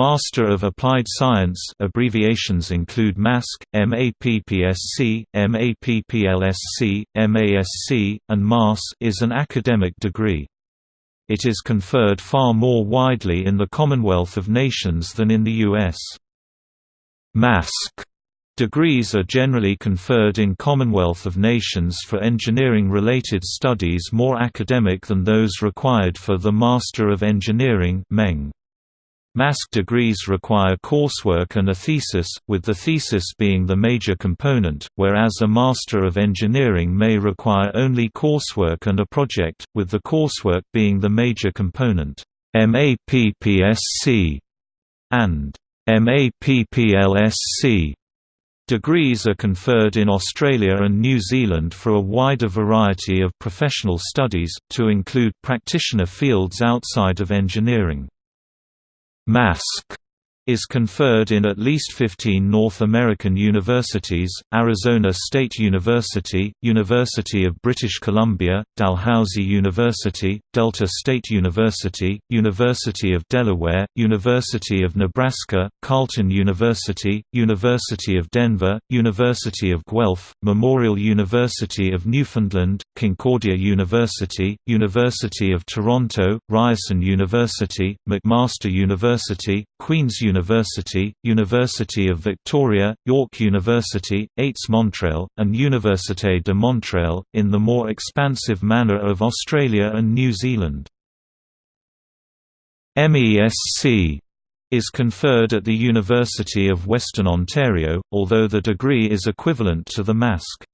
Master of Applied Science abbreviations include MASC, MAPPSC, MAPPLSC, MASC, and MAS is an academic degree. It is conferred far more widely in the Commonwealth of Nations than in the U.S. MASC Degrees are generally conferred in Commonwealth of Nations for engineering-related studies more academic than those required for the Master of Engineering MEng. MASC degrees require coursework and a thesis, with the thesis being the major component, whereas a Master of Engineering may require only coursework and a project, with the coursework being the major component. MAPPSC and MAPPLSC Degrees are conferred in Australia and New Zealand for a wider variety of professional studies, to include practitioner fields outside of engineering. MASC is conferred in at least 15 North American universities, Arizona State University, University of British Columbia, Dalhousie University, Delta State University, University of Delaware, University of Nebraska, Carleton University, University of Denver, University of Guelph, Memorial University of Newfoundland, Concordia University, University of Toronto, Ryerson University, McMaster University, Queen's University, University University of Victoria, York University, ÉTS Montreal, and Université de Montréal, in the more expansive manner of Australia and New Zealand. MESC is conferred at the University of Western Ontario, although the degree is equivalent to the MASC.